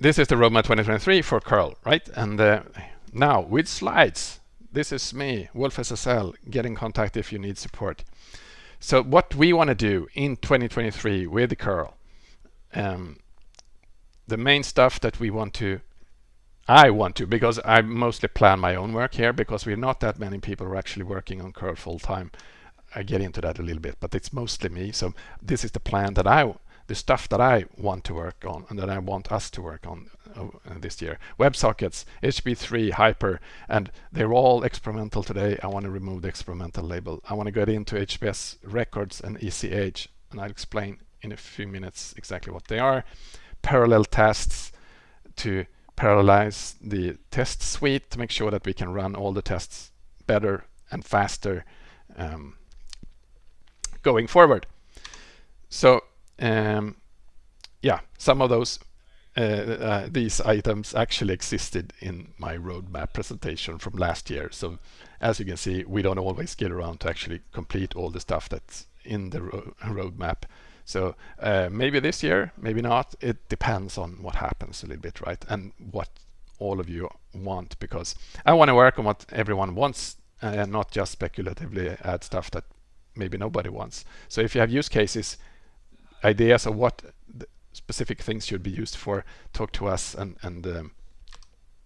this is the roadmap 2023 for curl, right? And uh, now with slides, this is me, wolfSSL, get in contact if you need support. So what we want to do in 2023 with the curl, um, the main stuff that we want to I want to because I mostly plan my own work here because we're not that many people who are actually working on curl full time. I get into that a little bit, but it's mostly me. So this is the plan that I, the stuff that I want to work on and that I want us to work on uh, this year. WebSockets, HTTP3, Hyper, and they're all experimental today. I want to remove the experimental label. I want to get into HTTPS records and ECH, and I'll explain in a few minutes exactly what they are. Parallel tests to parallelize the test suite to make sure that we can run all the tests better and faster um, going forward. So um, yeah, some of those uh, uh, these items actually existed in my roadmap presentation from last year. So as you can see, we don't always get around to actually complete all the stuff that's in the ro roadmap. So uh, maybe this year, maybe not. It depends on what happens a little bit, right? And what all of you want, because I want to work on what everyone wants and not just speculatively add stuff that maybe nobody wants. So if you have use cases, ideas of what specific things should be used for, talk to us and, and um,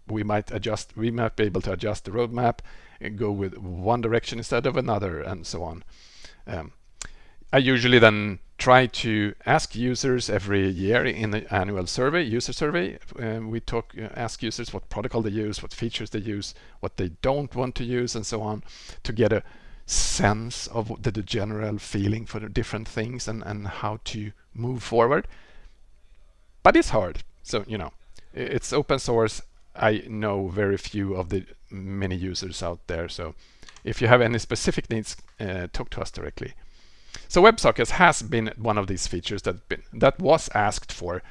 we might adjust, we might be able to adjust the roadmap and go with one direction instead of another and so on. Um, I usually then try to ask users every year in the annual survey, user survey. Uh, we talk, uh, ask users what protocol they use, what features they use, what they don't want to use, and so on, to get a sense of the, the general feeling for the different things and, and how to move forward. But it's hard. So, you know, it's open source. I know very few of the many users out there. So if you have any specific needs, uh, talk to us directly. So WebSockets has been one of these features that been, that was asked for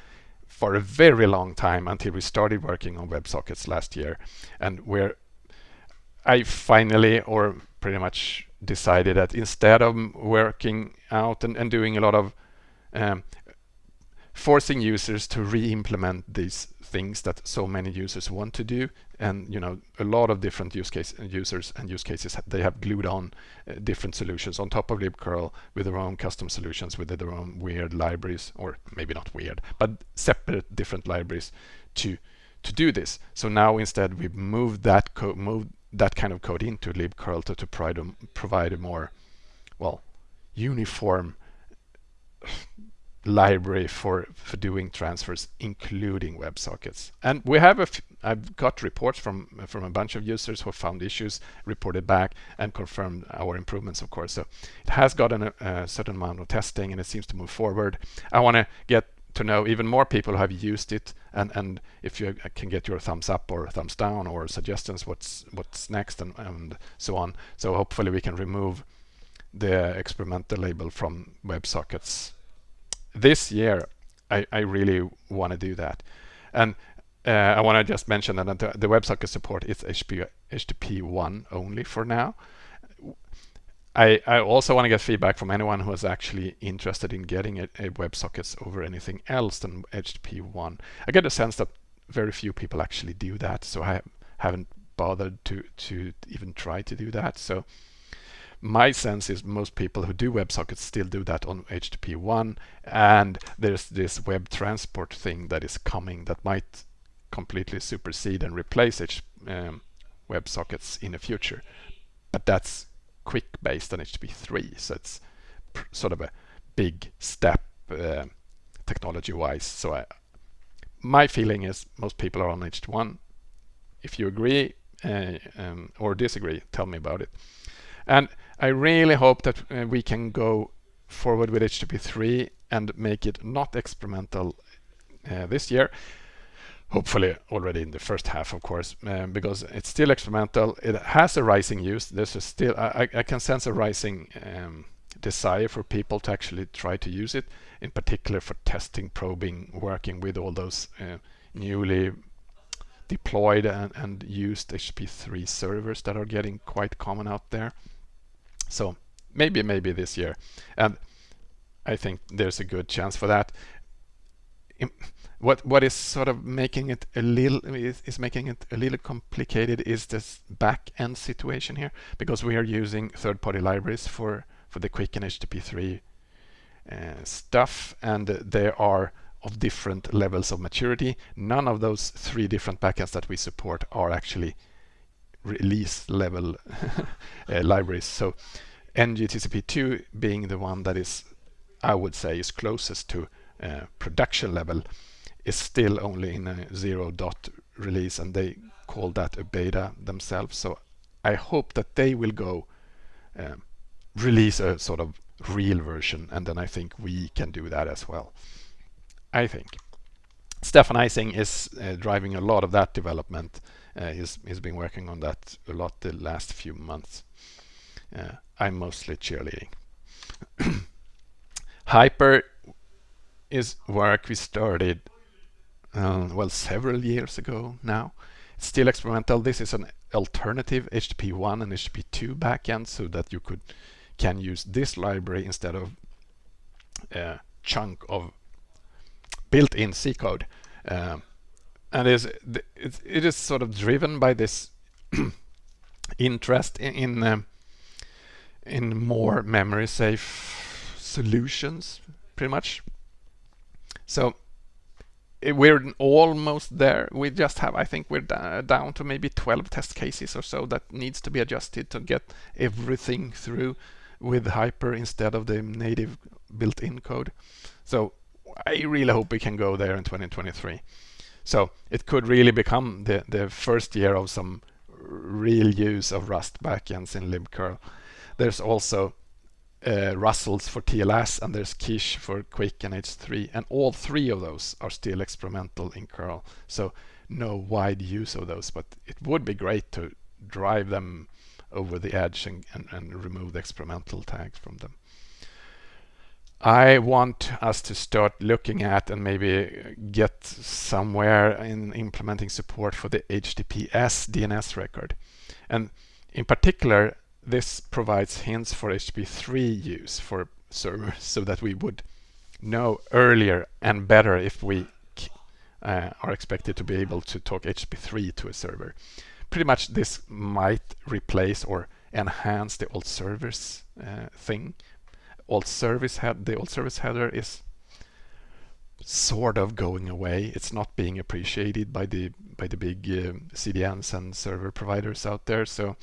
for a very long time until we started working on WebSockets last year, and where I finally, or pretty much decided that instead of working out and, and doing a lot of um, forcing users to re-implement these things that so many users want to do and you know a lot of different use case users and use cases they have glued on uh, different solutions on top of libcurl with their own custom solutions with their own weird libraries or maybe not weird but separate different libraries to to do this. So now instead we've moved that code moved that kind of code into libcurl to, to provide a, provide a more well uniform library for, for doing transfers, including WebSockets. And we have a f I've got reports from from a bunch of users who found issues, reported back, and confirmed our improvements, of course. So it has gotten a, a certain amount of testing, and it seems to move forward. I want to get to know even more people have used it, and and if you can get your thumbs up or thumbs down or suggestions, what's what's next, and and so on. So hopefully we can remove the experimental label from WebSockets this year, I, I really want to do that. And uh, I want to just mention that the, the WebSocket support is HP, HTTP1 only for now. I, I also want to get feedback from anyone who is actually interested in getting a, a WebSockets over anything else than HTTP1. I get a sense that very few people actually do that, so I haven't bothered to, to even try to do that. So my sense is most people who do WebSockets still do that on HTTP 1 and there's this web transport thing that is coming that might completely supersede and replace H um, WebSockets in the future. But that's QUIC based on HTTP 3 so it's sort of a big step uh, technology wise. So I, my feeling is most people are on HT1. If you agree uh, um, or disagree, tell me about it. And I really hope that uh, we can go forward with HTTP3 and make it not experimental uh, this year. Hopefully already in the first half, of course, um, because it's still experimental. It has a rising use. There's still I, I can sense a rising um, desire for people to actually try to use it, in particular for testing, probing, working with all those uh, newly deployed and, and used HP3 servers that are getting quite common out there. So maybe, maybe this year. And I think there's a good chance for that. What what is sort of making it a little is, is making it a little complicated is this back end situation here because we are using third-party libraries for for the QUIC and HTTP3 uh, stuff and they are of different levels of maturity. None of those three different backends that we support are actually release level uh, libraries. So NGTCP2 being the one that is, I would say, is closest to uh, production level is still only in a zero dot release and they call that a beta themselves. So I hope that they will go uh, release a sort of real version and then I think we can do that as well. I think. Stefan Eising is uh, driving a lot of that development. Uh, he's, he's been working on that a lot the last few months. Uh, I'm mostly cheerleading. Hyper is work we started uh, well several years ago now. It's still experimental. This is an alternative HTTP1 and HTTP2 backend so that you could can use this library instead of a chunk of built-in C code. Um, and is it is sort of driven by this interest in in, um, in more memory safe solutions pretty much so we're almost there. We just have, I think we're down to maybe 12 test cases or so that needs to be adjusted to get everything through with Hyper instead of the native built-in code. So I really hope we can go there in 2023. So it could really become the, the first year of some real use of Rust backends in libcurl. There's also uh, Rustls for TLS and there's quiche for QUIC and H3 and all three of those are still experimental in curl so no wide use of those but it would be great to drive them over the edge and, and, and remove the experimental tags from them. I want us to start looking at and maybe get somewhere in implementing support for the HTTPS DNS record. And in particular, this provides hints for HTTP3 use for servers so that we would know earlier and better if we uh, are expected to be able to talk HTTP3 to a server. Pretty much this might replace or enhance the old servers uh, thing. Alt service head the old service header is sort of going away. It's not being appreciated by the by the big uh, CDNs and server providers out there. So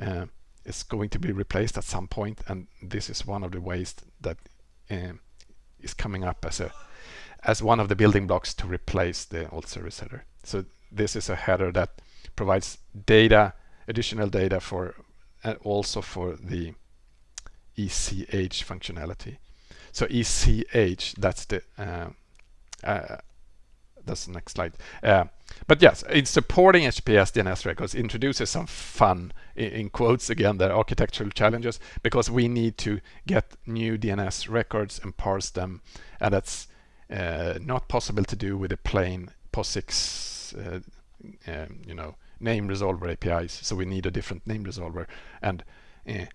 uh, is going to be replaced at some point and this is one of the ways that uh, is coming up as a as one of the building blocks to replace the old service header. So this is a header that provides data, additional data for uh, also for the ECH functionality. So ECH, that's the uh, uh, that's the next slide. Uh, but yes, in supporting HTTPS DNS records introduces some fun, in, quotes again, the architectural challenges, because we need to get new DNS records and parse them, and that's uh, not possible to do with a plain POSIX, uh, um, you know, name resolver APIs. So we need a different name resolver, and uh,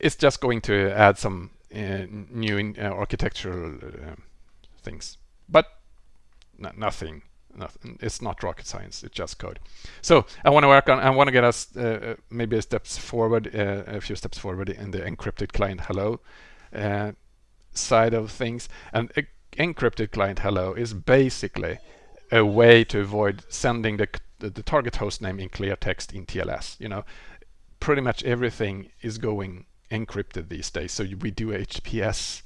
it's just going to add some uh, new in, uh, architectural things. But nothing nothing. It's not rocket science. It's just code. So I want to work on. I want to get us uh, uh, maybe steps forward, uh, a few steps forward in the encrypted client hello uh, side of things. And encrypted client hello is basically a way to avoid sending the the, the target host name in clear text in TLS. You know, pretty much everything is going encrypted these days. So we do HTTPS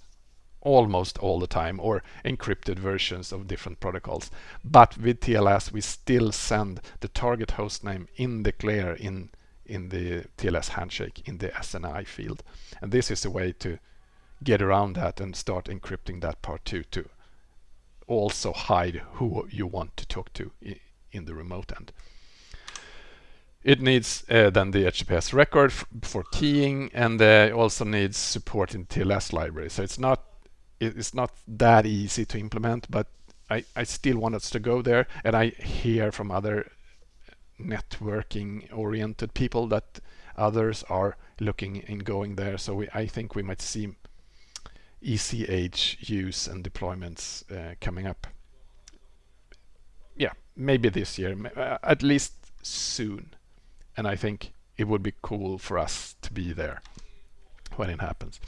almost all the time or encrypted versions of different protocols. But with TLS, we still send the target host name in the clear in, in the TLS handshake in the SNI field. And this is a way to get around that and start encrypting that part too to also hide who you want to talk to in the remote end. It needs uh, then the HTTPS record for keying and uh, also needs support in TLS library. So it's not it's not that easy to implement, but I, I still want us to go there. And I hear from other networking oriented people that others are looking in going there. So we, I think we might see ECH use and deployments uh, coming up Yeah, maybe this year, uh, at least soon. And I think it would be cool for us to be there when it happens.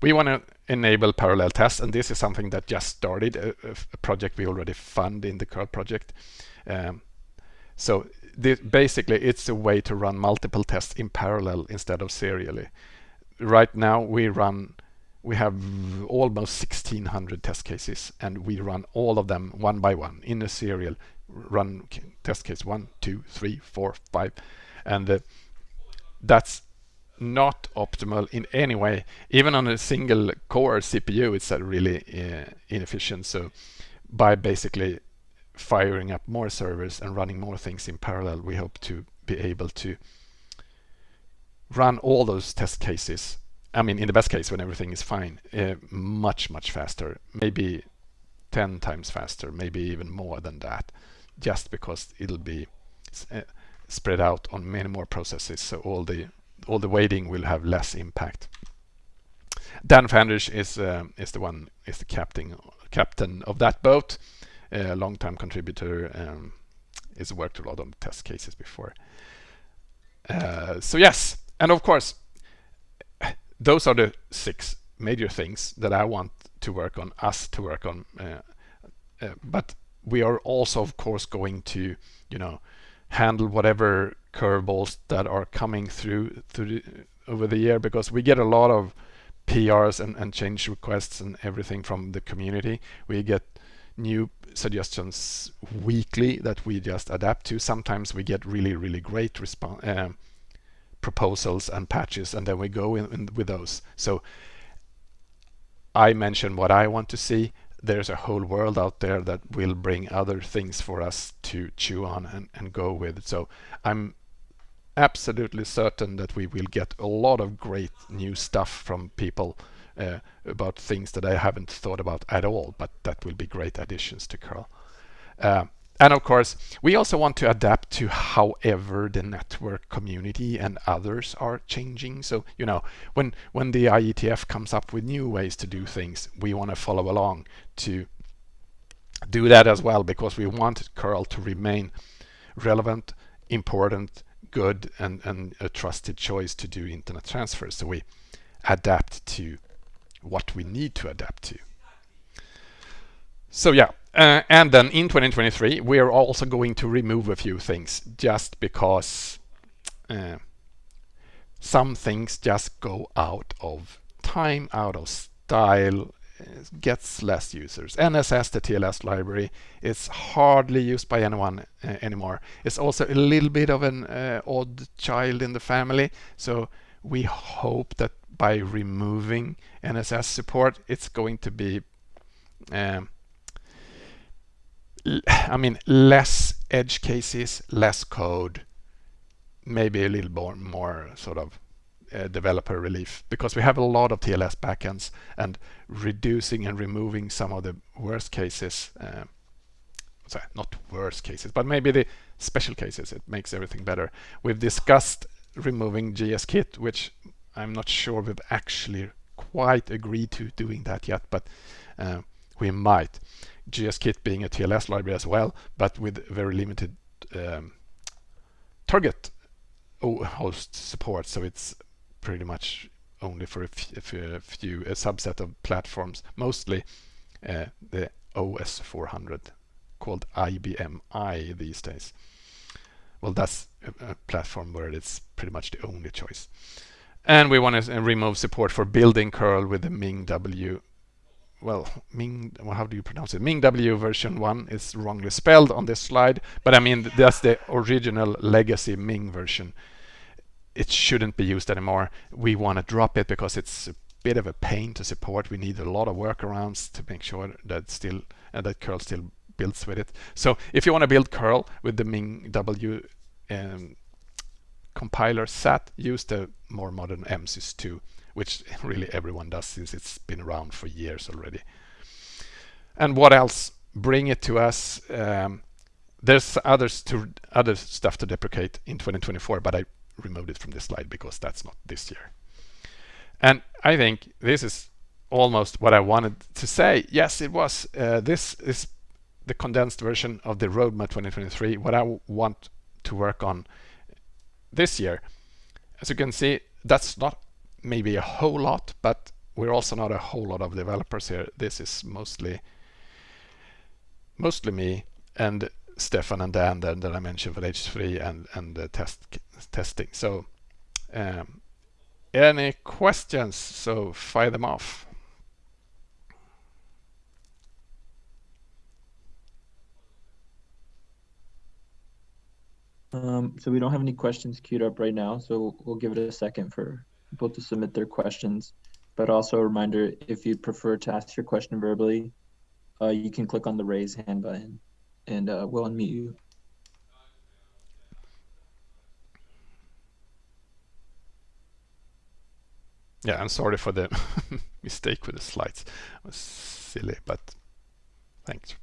We want to enable parallel tests, and this is something that just started, a, a project we already fund in the curl project. Um, so this, basically, it's a way to run multiple tests in parallel instead of serially. Right now, we run we have almost 1600 test cases and we run all of them one by one in a serial run test case one two three four five and uh, that's not optimal in any way. Even on a single core CPU, it's really uh, inefficient. So by basically firing up more servers and running more things in parallel, we hope to be able to run all those test cases. I mean, in the best case, when everything is fine, uh, much, much faster, maybe 10 times faster, maybe even more than that, just because it'll be uh, spread out on many more processes. So all the all the waiting will have less impact. Dan Fandrich is uh, is the one is the captain captain of that boat, a long-time contributor. Um, has worked a lot on test cases before. Uh, so yes, and of course, those are the six major things that I want to work on, us to work on. Uh, uh, but we are also, of course, going to, you know, handle whatever curveballs that are coming through through the, over the year because we get a lot of PRs and, and change requests and everything from the community. We get new suggestions weekly that we just adapt to. Sometimes we get really, really great response uh, proposals and patches, and then we go in, in with those. So I mention what I want to see there's a whole world out there that will bring other things for us to chew on and, and go with. So I'm absolutely certain that we will get a lot of great new stuff from people uh, about things that I haven't thought about at all, but that will be great additions to curl. Uh, and of course, we also want to adapt to however the network community and others are changing. So, you know, when, when the IETF comes up with new ways to do things, we want to follow along to do that as well, because we want curl to remain relevant, important, good, and, and a trusted choice to do internet transfers. So we adapt to what we need to adapt to. So yeah, uh, and then in 2023, we are also going to remove a few things just because uh, some things just go out of time, out of style, gets less users. NSS, the TLS library, is hardly used by anyone uh, anymore. It's also a little bit of an uh, odd child in the family. So we hope that by removing NSS support, it's going to be um, I mean, less edge cases, less code, maybe a little more, more sort of uh, developer relief because we have a lot of TLS backends and reducing and removing some of the worst cases, uh, sorry, not worst cases, but maybe the special cases, it makes everything better. We've discussed removing GSKit, which I'm not sure we've actually quite agreed to doing that yet, but uh, we might. GSKit being a TLS library as well, but with very limited um, target host support. So it's pretty much only for a few, a subset of platforms, mostly uh, the OS 400 called IBM i these days. Well, that's a, a platform where it's pretty much the only choice. And we want to remove support for building curl with the MingW well, Ming, well, how do you pronounce it? MingW version 1 is wrongly spelled on this slide, but I mean, that's the original legacy Ming version. It shouldn't be used anymore. We want to drop it because it's a bit of a pain to support. We need a lot of workarounds to make sure that still uh, that curl still builds with it. So if you want to build curl with the MingW um, compiler set, use the more modern MSys2 which really everyone does since it's been around for years already. And what else? Bring it to us. Um, there's others to other stuff to deprecate in 2024, but I removed it from this slide because that's not this year. And I think this is almost what I wanted to say. Yes, it was. Uh, this is the condensed version of the roadmap 2023, what I want to work on this year. As you can see, that's not maybe a whole lot, but we're also not a whole lot of developers here. This is mostly mostly me and Stefan and Dan that, that I mentioned for H3 and and the test testing. So um, any questions? So fire them off. Um, so we don't have any questions queued up right now, so we'll give it a second for people to submit their questions. But also a reminder, if you prefer to ask your question verbally, uh, you can click on the raise hand button and uh, we'll unmute you. Yeah, I'm sorry for the mistake with the slides. It was silly, but thanks.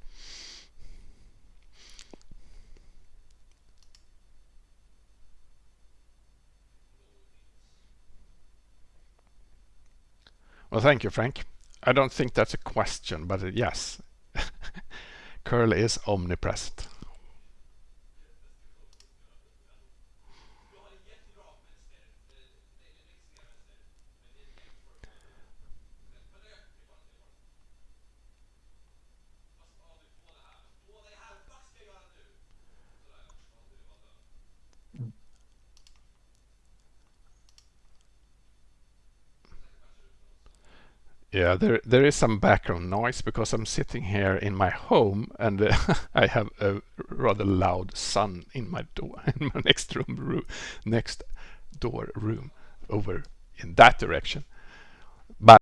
Well, thank you, Frank. I don't think that's a question, but yes, curl is omnipresent. Yeah, there there is some background noise because I'm sitting here in my home and uh, I have a rather loud son in my door in my next room, room next door room over in that direction.